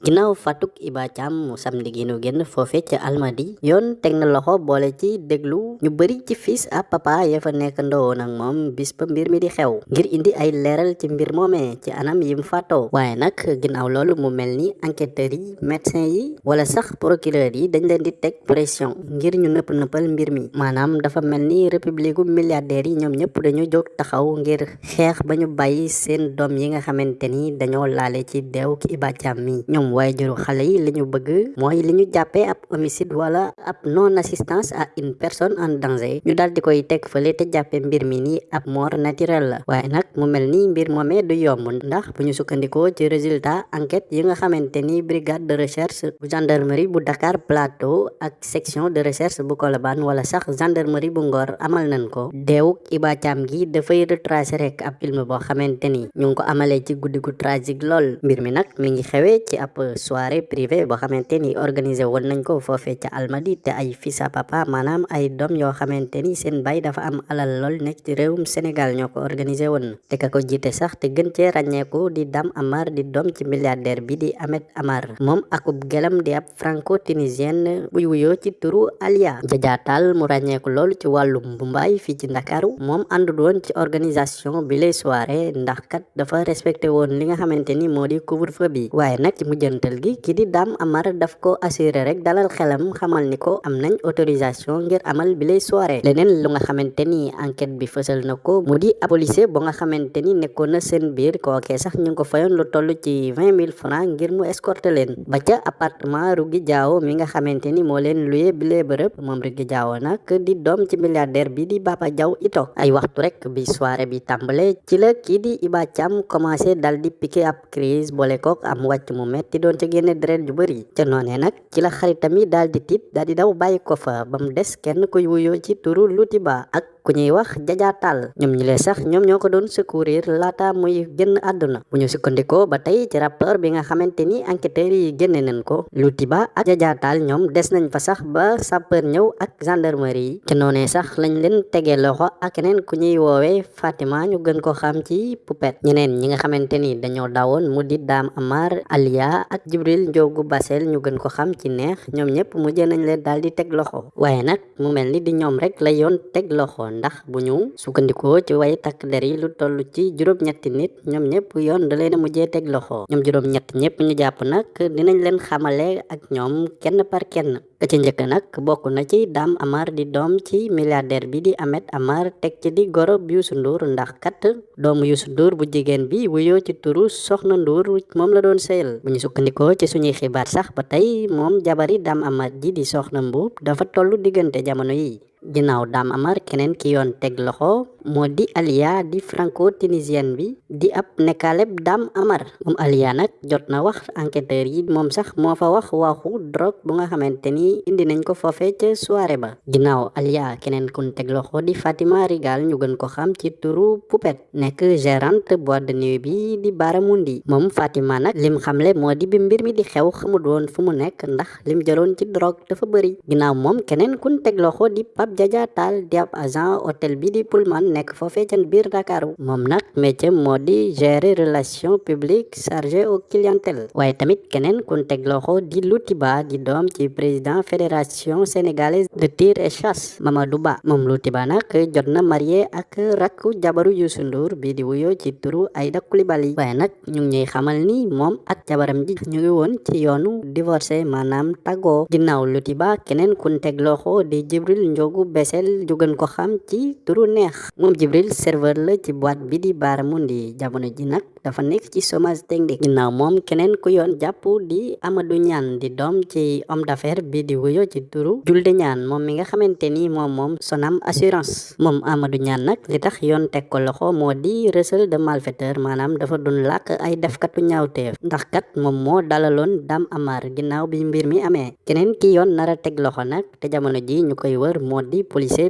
ginnaaw fatuk Iba Thiam mu samedi gi nu génn foofe ca Almadi. Yoon teg na loxo boole ci déglu ñu bëri ci fils à papa ya fa nekk ndowoon ak moom bis ba mbir mi di xew ngir indi ay leeral ci mbir moomee ci anam yim faatoo waaye nag ginnaaw loolu mu mel ni yi médecin yi wala sax procureur yi dañ leen di teg pression ngir ñu nëpp nëppal mbir mi. Maanaam dafa mel ni république milliardaires yi ñoom ñëpp dañu jóg taxaw ngir xeex ba ñu bàyyi seen doom yi nga xamante ni dañoo ci ki Iba Thiam mi. Ñoom waajuru xale yi li ñu bëgg mooy li jàppee ab homicide wala ab non assistance à une personne en danger ñu daal di koy teg fële te jàppee mbir mi ni ab mort naturelle la waaye nag mu mel ni mbir moomee du yomb ndax bu ñu ci résultat enquête yi nga xamante ni brigade de recherche bu gendarmerie bu Dakar Plateau ak section de recherche bu Colobane wala sax gendarmerie bu Ngor amal nañ ko. Deewuk Iba Thiam gi dafay retracer rek ab film boo xamante ni ñu ko amalee ci guddi gu tragique lool. Mbir mi nag mi ngi xewee ci ab soirée privée boo xamante ni organisé woon nañ ko foofee ca Almadi te ay fils papa maanaam ay doom yoo xamante ni seen bay dafa am alal lool nekk ci réewum Sénégal ñoo ko organisé woon te ka ko sax te gën di Dame Amar di doom ci milliardaire bi di Ahmed Amar. Moom akub gelam di ab franco tunisienne buy wuyoo ci turu Alia. Jajaatal mu ràññeeku lool ci wàllum mbumbaay fii ci Ndakaaru. Moom àndul woon ci organisation bi lay soirée ndax kat dafa respecté woon li nga xamante ni moo di couvre-feu bi. Waaye nag ci mujjantal gi ki di Dame Amar daf ko assuré rek dalal xelam xamal ni ko am nañ autorisation ngir amal bi lay soirée. Leneen lu nga xamante ni enquête bi fësal na ko mu di policier bu nga xamante ni na seen biir kookee sax ñu ko fayoon lu toll ci vingt mille francs ngir mu escorter leen. Ba ca appartement Rougui Diawo mi nga xamante ni moo leen luye bi lee bërëb moom Rougui Diawo nag di doom ci milliardaire bi di Baba Diaw ito. Ay waxtu rek bi soirée bi tàmbale ci la kii di Iba Thiam commencé dal di piqué ab crise boole kook am wàcc mu metti doon ca génne deret ju bëri ca noonee nag ci la xaritam yi daal di tiit daal di daw bàyyi ko fa. Ba mu des kenn kuy wuyoo ci turu Lutiba ak ku ñuy wax jajaatal ñoom ñi lee sax ñoom ñoo ko doon secourir laata muy génn àdduna bu ñu sukkandikoo ba tey ci rapport bi nga xamante ni enquêteurs yi génne nañ ko Lutiba ak jajaatal ñoom des nañ fa sax ba sapeur ñëw ak gendarmerie ci noonee sax lañ leen tegee loxo ak keneen ku ñuy woowee Fatima ñu gën ko xam ci Poupette ñeneen ñi nga xamante ni dañoo dawoon mu di Dame Amar Alia ak Jibril Njoogu Basel ñu gën ko xam ci neex. Ñoom ñëpp mujjee nañ leen daal di teg loxo waaye nag mu mel ni di ñoom rek la yoon teg loxo ndax bu ñu sukkandikoo ci way takk der yi lu toll ci juróom-ñetti nit ñoom ñëpp yoon da leen a mujjee teg loxo. Ñoom juróom-ñett ñëpp ñu jàpp nag dinañ leen xamale ak ñoom kenn par kenn. Ka ci njëkk nag bokk na ci Dame Amar di doom ci milliardaire bi di Ahmed Amar teg ci di goro Youssou Ndour ndax kat doomu Youssou Ndour bu jigéen bi wuyoo ci turu Soxna Ndour moom la doon sëyal bu ñu ci suñuy xibaar sax ba jabari Dame Amar ji di Soxna Mbuub dafa tollu diggante jamono yi ginnaaw Dame Amar keneen ki yoon teg loxo moo di Alia di franco tunisienne bi. Di ab nekkaaleb Dame Amar. Moom Alia nag jot na wax enquêteur yi moom sax moo fa wax waxu drogue bu nga xamante ni indi nañ ko foofe ca soirée ba. Ginnaaw Alia keneen kun teg loxo di Fatima Rigal ñu gën ko xam ci turu Poupette nekk gérante boîte de nuit bi di Baramundi. Moom Fatima nag lim xamle moo di bi mbir mi di xew xamut woon fu mu nekk ndax lim jëloon ci drogue dafa bëri ginnaaw moom keneen kun teg loxo di Pape Jaja Tall di ab agent hôtel bi di Pullman nekk foofee ca biir Dakar. Moom nag métier moo di gérer relation publique chargé au clientèle. Waaye tamit keneen kun teg loxo di Loutiba di doom ci président fédération sénégalaise de tir et chasse Mamadou Ba. Moom Loutiba nag jot na marié ak rakku jabaru Youssou Ndour bi di wuyoo ci turu Aïda Coulibaly waaye nag ñu ngi xamal ni moom ak jabaram ji ñu ngi woon ci yoonu divorcé maanaam tàggoo. Ginnaaw Loutiba keneen kun loxo di Jibril Njogu Besel jugan ko xam ci turu neex moom Jibril serveur la ci boîte bi di Baramundi jamono ji nag dafa nekk ci chômage technique. Ginnaaw moom keneen ku yoon di Amadou Niane di doom ci homme d'affaires bi di wuyo ci turu Julde Niane moom mi nga xamante ni moom moom Sonam assurance. Moom Amadou Niane nag li tax yoon teg ko loxo moo di recel de malfaiteur maanaam dafa doon làkk ay defkatu ñaawteef. Ndax kat moom moo dalaloon Dame Amar ginnaaw bi mbir mi amee. Keneen ki yoon nar a teg loxo nag te jamono ji ñu koy wër moo di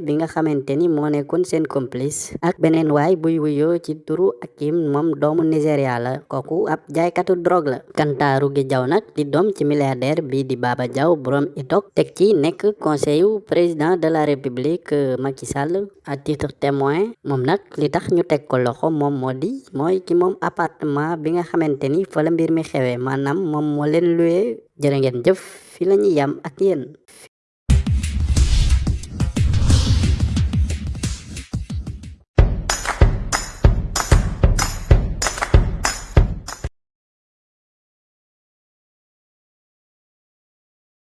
bi nga xamante ni moo nekkoon seen complice ak beneen waay buy wuyoo ci turu Akim moom doomu Nigéria la kooku ab jaaykatu drogue la. Kanta Ruge Diaw nag di doom ci milliardaire bi di Baba Diaw borom itok teg ci nekk conseil président de la république Macky Sall. À titre témoin moom nag li tax ñu teg ko loxo moom moo di mooy ki moom appartement bi nga xamante ni fa la mbir mi moom moo leen luwee. Jërë ngeen jëf fi la ñuy yam ak yéen